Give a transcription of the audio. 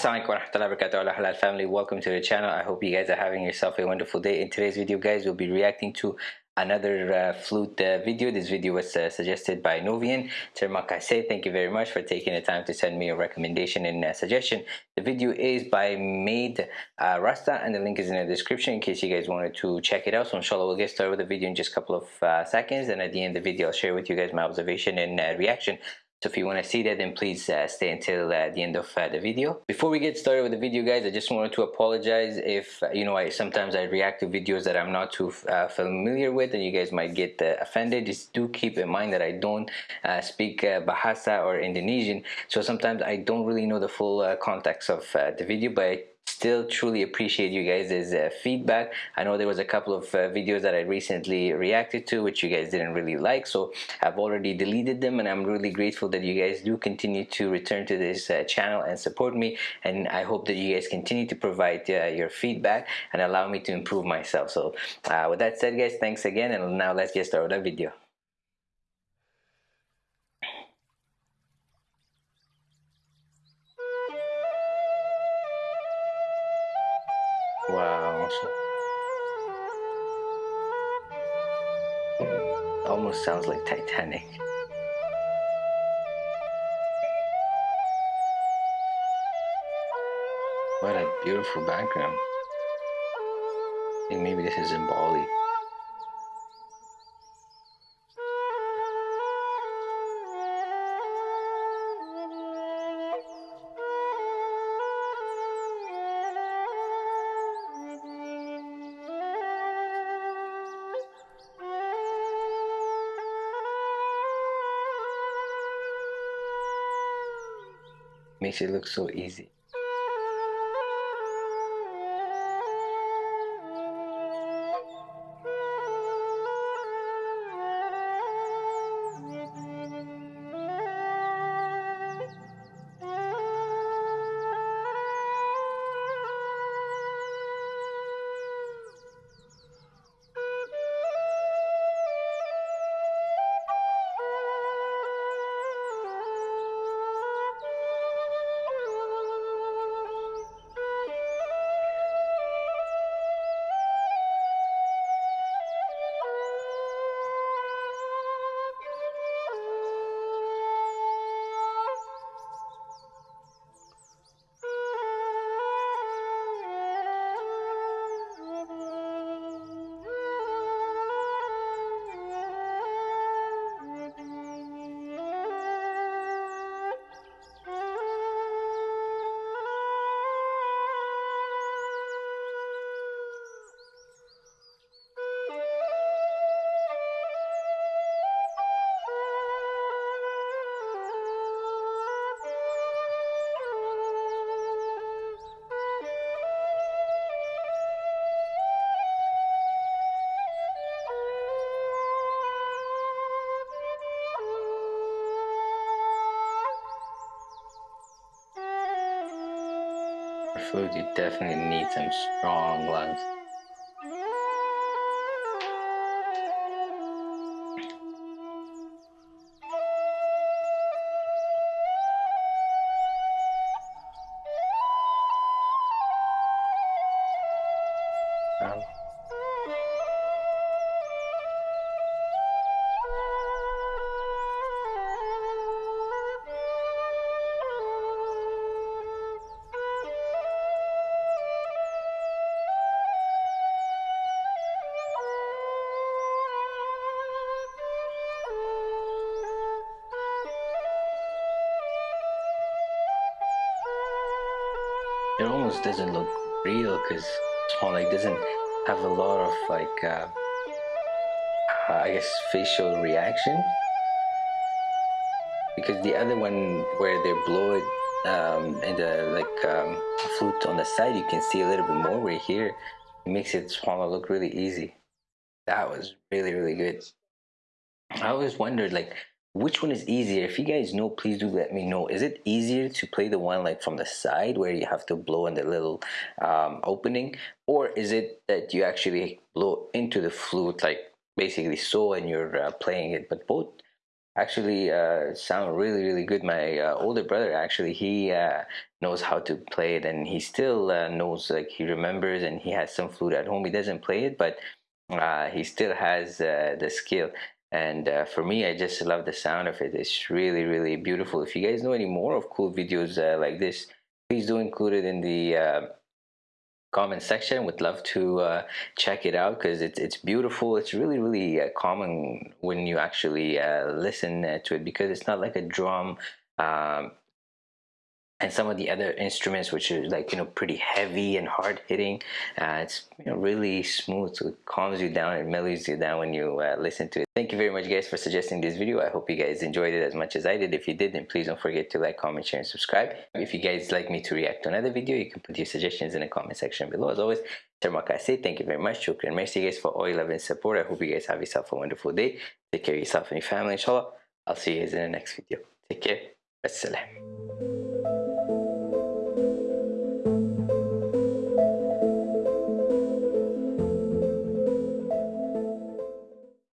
Assalamualaikum warahmatullahi wabarakatuh. Allah halal family welcome to the channel. I hope you guys are having yourself a wonderful day. In today's video guys we'll be reacting to another uh, flute uh, video. This video was uh, suggested by Novian. Terima kasih thank you very much for taking the time to send me a recommendation and uh, suggestion. The video is by Made uh, Rasta and the link is in the description in case you guys wanted to check it out. So inshallah we'll get started with the video in just a couple of uh, seconds. And at the end of the video I'll share with you guys my observation and reaction so if you want to see that then please uh, stay until uh, the end of uh, the video. Before we get started with the video guys I just wanted to apologize if uh, you know I sometimes I react to videos that I'm not too uh, familiar with and you guys might get uh, offended. Just do keep in mind that I don't speak Bahasa or Indonesian so sometimes I don't really know the full context of the video but still truly appreciate you guys' uh, feedback. I know there was a couple of uh, videos that i recently reacted to which you guys didn't really like so i've already deleted them and i'm really grateful that you guys do continue to return to this uh, channel and support me and i hope that you guys continue to provide uh, your feedback and allow me to improve myself. So uh, with that said guys thanks again and now let's get started with the video Wow. Almost sounds like Titanic. What a beautiful background. I think maybe this is in Bali. Makes it look so easy. Flute, you definitely need some strong lungs. Um, it almost doesn't look real because Swan doesn't have a lot of like uh, uh, I guess facial reaction. Because the other one where they blow it um, and the like um, flute on the side you can see a little bit more where here. It makes it Swan look really easy. That was really really good. I always wondered like which one is easier? If you guys know please do let me know. Is it easier to play the one like from the side where you have to blow in the little um, opening? Or is it that you actually blow into the flute like basically so and you're uh, playing it? But both actually uh, sound really really good. My uh, older brother actually he uh, knows how to play it and he still uh, knows like he remembers and he has some flute at home. He doesn't play it but uh, he still has uh, the skill and for me I just love the sound of it. It's really really beautiful. If you guys know any more of cool videos like this please do include it in the comment section. Would love to uh, check it out because it's, it's beautiful. It's really really uh, common when you actually uh, listen uh, to it because it's not like a drum um, and some of the other instruments which are like you know pretty heavy and hard hitting uh, it's you know really smooth so it calms you down and mellows you down when you uh, listen to it. Thank you very much guys for suggesting this video. I hope you guys enjoyed it as much as i did. If you did then please don't forget to like comment share and subscribe. If you guys like me to react to another video you can put your suggestions in the comment section below. As always thank you very much. Shukran merci guys for all your love and support. I hope you guys have yourself a wonderful day. Take care of yourself and your family inshallah. I'll see you guys in the next video. Take care. Assalam.